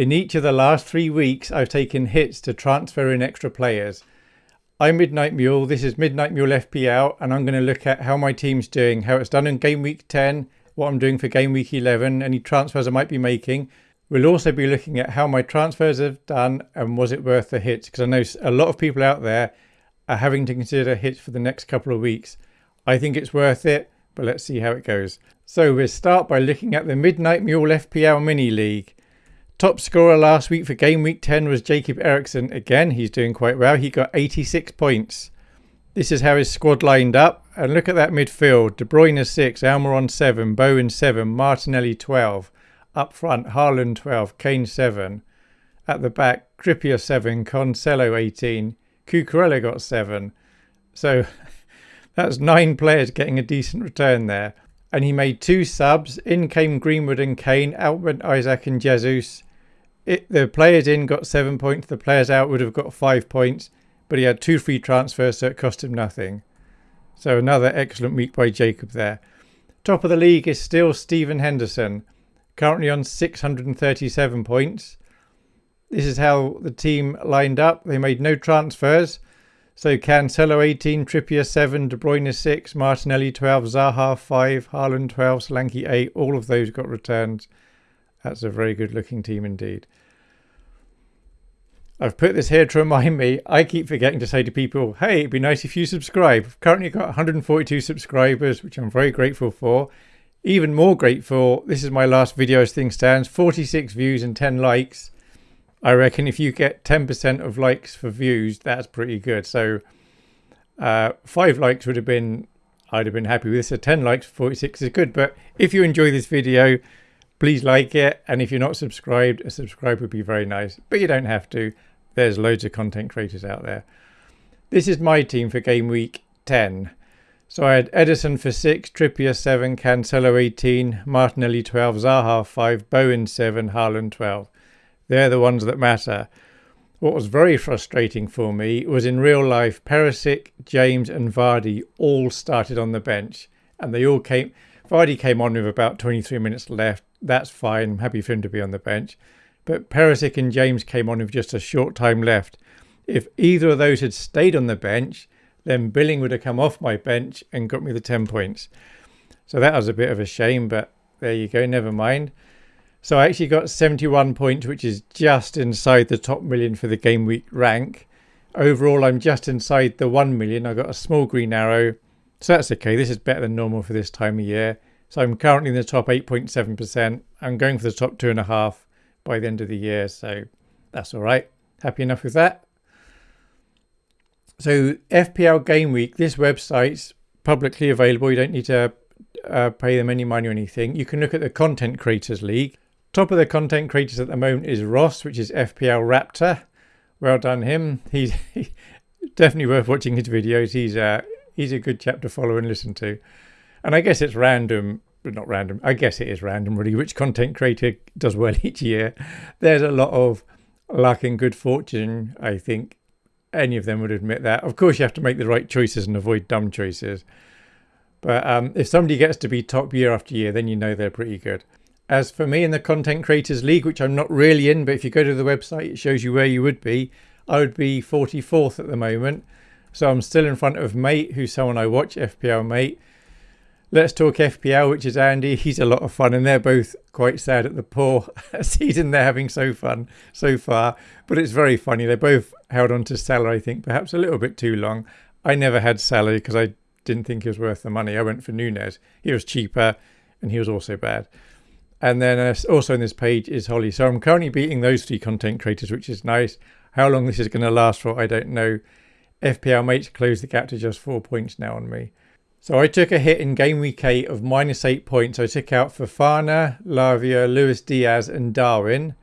In each of the last three weeks, I've taken hits to transfer in extra players. I'm Midnight Mule, this is Midnight Mule FPL, and I'm going to look at how my team's doing, how it's done in game week 10, what I'm doing for game week 11, any transfers I might be making. We'll also be looking at how my transfers have done and was it worth the hits, because I know a lot of people out there are having to consider hits for the next couple of weeks. I think it's worth it, but let's see how it goes. So we'll start by looking at the Midnight Mule FPL Mini League. Top scorer last week for game week 10 was Jacob Eriksson. Again, he's doing quite well. He got 86 points. This is how his squad lined up. And look at that midfield. De Bruyne 6, Almiron 7, Bowen 7, Martinelli 12. Up front, Haaland 12, Kane 7. At the back, Trippier 7, Cancelo 18. Cucurella got 7. So that's nine players getting a decent return there. And he made two subs. In came Greenwood and Kane. Out went Isak and Jesus it, the players in got seven points, the players out would have got five points, but he had two free transfers, so it cost him nothing. So another excellent week by Jacob there. Top of the league is still Stephen Henderson, currently on 637 points. This is how the team lined up. They made no transfers. So Cancelo 18, Trippier 7, De Bruyne 6, Martinelli 12, Zaha 5, Haaland 12, Solanke 8. All of those got returned. That's a very good looking team indeed. I've put this here to remind me. I keep forgetting to say to people, hey, it'd be nice if you subscribe. I've currently got 142 subscribers, which I'm very grateful for. Even more grateful, this is my last video as things stands, 46 views and 10 likes. I reckon if you get 10% of likes for views, that's pretty good. So uh, five likes would have been, I'd have been happy with this. So 10 likes, 46 is good. But if you enjoy this video, please like it. And if you're not subscribed, a subscribe would be very nice, but you don't have to. There's loads of content creators out there. This is my team for game week 10. So I had Ederson for 6, Trippier 7, Cancelo 18, Martinelli 12, Zaha 5, Bowen 7, Haaland 12. They're the ones that matter. What was very frustrating for me was in real life, Perisic, James and Vardy all started on the bench and they all came Vardy came on with about 23 minutes left. That's fine. I'm happy for him to be on the bench. But Perisic and James came on with just a short time left. If either of those had stayed on the bench, then Billing would have come off my bench and got me the 10 points. So that was a bit of a shame, but there you go, never mind. So I actually got 71 points, which is just inside the top million for the game week rank. Overall, I'm just inside the 1 million. I got a small green arrow so that's okay. This is better than normal for this time of year. So I'm currently in the top 8.7%. I'm going for the top two and a half by the end of the year. So that's all right. Happy enough with that. So FPL Game Week, this website's publicly available. You don't need to uh, pay them any money or anything. You can look at the Content Creators League. Top of the content creators at the moment is Ross, which is FPL Raptor. Well done him. He's definitely worth watching his videos. He's uh, he's a good chap to follow and listen to. And I guess it's random, but not random. I guess it is random, really, which content creator does well each year. There's a lot of luck and good fortune, I think. Any of them would admit that. Of course, you have to make the right choices and avoid dumb choices. But um, if somebody gets to be top year after year, then you know they're pretty good. As for me in the Content Creators League, which I'm not really in, but if you go to the website, it shows you where you would be. I would be 44th at the moment. So I'm still in front of Mate, who's someone I watch, FPL Mate. Let's Talk FPL, which is Andy. He's a lot of fun, and they're both quite sad at the poor season they're having so fun so far. But it's very funny. They both held on to Salah, I think, perhaps a little bit too long. I never had Salah because I didn't think he was worth the money. I went for Nunez. He was cheaper, and he was also bad. And then uh, also on this page is Holly. So I'm currently beating those three content creators, which is nice. How long this is going to last for, I don't know. FPL mates closed the gap to just four points now on me. So I took a hit in game week 8 of minus 8 points. I took out Fofana, Lavia, Luis Diaz and Darwin.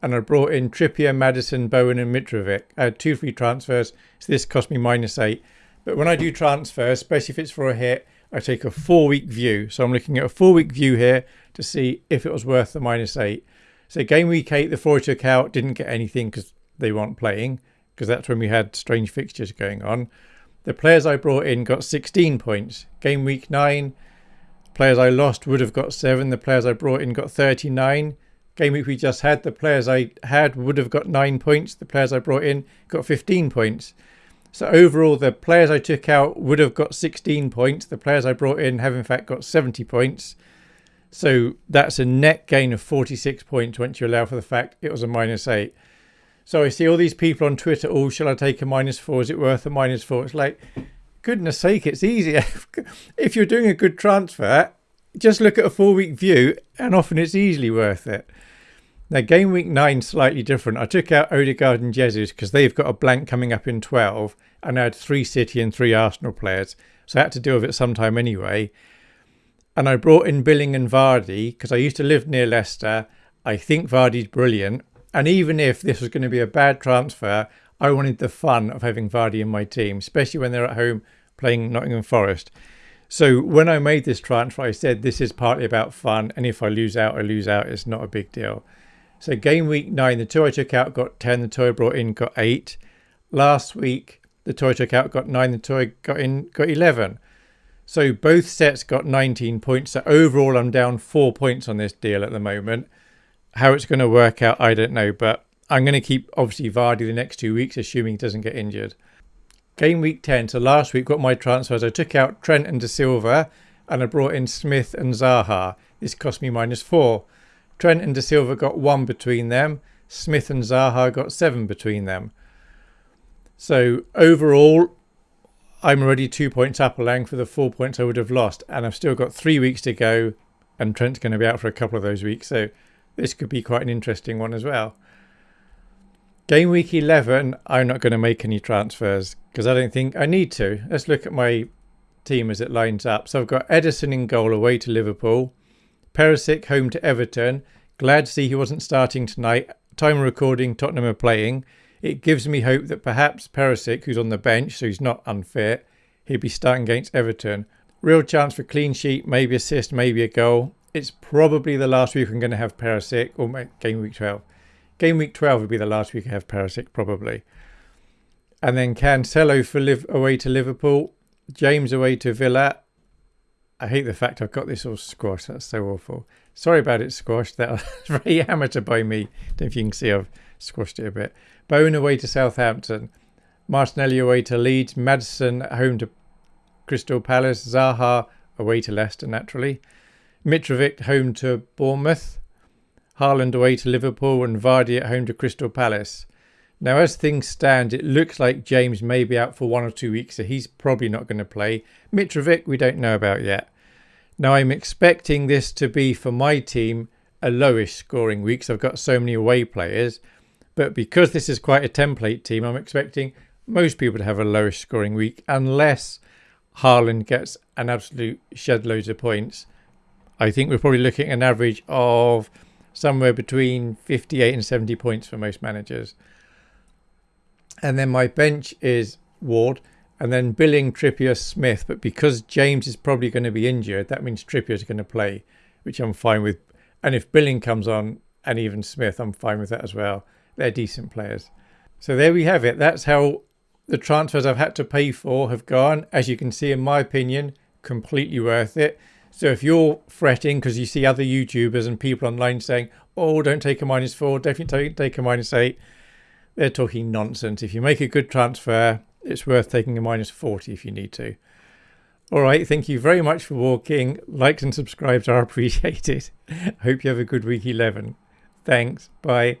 And I brought in Trippier, Maddison, Bowen and Mitrovic. I had two free transfers, so this cost me minus 8. But when I do transfers, especially if it's for a hit, I take a four-week view. So I'm looking at a four-week view here to see if it was worth the minus 8. So game week 8, the four I took out didn't get anything because they weren't playing because that's when we had strange fixtures going on. The players I brought in got 16 points. Game week 9, players I lost would have got 7. The players I brought in got 39. game week we just had, the players I had would have got nine points. The players I brought in got 15 points. So overall, the players I took out would have got 16 points. The players I brought in have in fact got 70 points. So that's a net gain of 46 points once you allow for the fact it was a minus eight. So I see all these people on Twitter, oh, shall I take a minus four? Is it worth a minus four? It's like, goodness sake, it's easier. if you're doing a good transfer, just look at a four week view and often it's easily worth it. Now, game week nine slightly different. I took out Odegaard and Jesus because they've got a blank coming up in 12, and I had three City and three Arsenal players, so I had to deal with it sometime anyway. And I brought in Billing and Vardy because I used to live near Leicester. I think Vardy's brilliant, and even if this was going to be a bad transfer, I wanted the fun of having Vardy in my team, especially when they're at home playing Nottingham Forest. So when I made this transfer, I said this is partly about fun, and if I lose out, I lose out. It's not a big deal. So game week nine, the two I took out got 10, the two I brought in got eight. Last week, the two I took out got nine, the two I got in got 11. So both sets got 19 points. So overall, I'm down four points on this deal at the moment. How it's going to work out, I don't know. But I'm going to keep, obviously, Vardy the next two weeks, assuming he doesn't get injured. Game week 10. So last week, got my transfers. I took out Trent and De Silva, and I brought in Smith and Zaha. This cost me minus four. Trent and De Silva got one between them. Smith and Zaha got seven between them. So overall, I'm already two points up a along for the four points I would have lost. And I've still got three weeks to go. And Trent's going to be out for a couple of those weeks. So this could be quite an interesting one as well. Game week 11, I'm not going to make any transfers because I don't think I need to. Let's look at my team as it lines up. So I've got Ederson in goal away to Liverpool. Perisic home to Everton. Glad to see he wasn't starting tonight. Time recording, Tottenham are playing. It gives me hope that perhaps Perisic, who's on the bench, so he's not unfit, he'll be starting against Everton. Real chance for clean sheet, maybe assist, maybe a goal. It's probably the last week I'm going to have Perisic, or game week 12. Game week 12 would be the last week I have Perisic, probably. And then Cancelo for live away to Liverpool, James away to Villa, I hate the fact I've got this all squashed. That's so awful. Sorry about it squashed. That was very amateur by me. Don't know if you can see I've squashed it a bit. Bowen away to Southampton. Martinelli away to Leeds. Maddison home to Crystal Palace. Zaha away to Leicester, naturally. Mitrovic home to Bournemouth. Haaland away to Liverpool. And Vardy at home to Crystal Palace. Now, as things stand, it looks like James may be out for one or two weeks, so he's probably not going to play. Mitrovic, we don't know about yet. Now, I'm expecting this to be, for my team, a lowish scoring week, because I've got so many away players. But because this is quite a template team, I'm expecting most people to have a lowish scoring week, unless Haaland gets an absolute shed loads of points. I think we're probably looking at an average of somewhere between 58 and 70 points for most managers. And then my bench is Ward and then Billing, Trippier, Smith. But because James is probably going to be injured, that means Trippier is going to play, which I'm fine with. And if Billing comes on and even Smith, I'm fine with that as well. They're decent players. So there we have it. That's how the transfers I've had to pay for have gone. As you can see, in my opinion, completely worth it. So if you're fretting because you see other YouTubers and people online saying, oh, don't take a minus four, definitely take a minus eight, they're talking nonsense. If you make a good transfer, it's worth taking a minus 40 if you need to. All right, thank you very much for walking. Likes and subscribes are appreciated. Hope you have a good week 11. Thanks. Bye.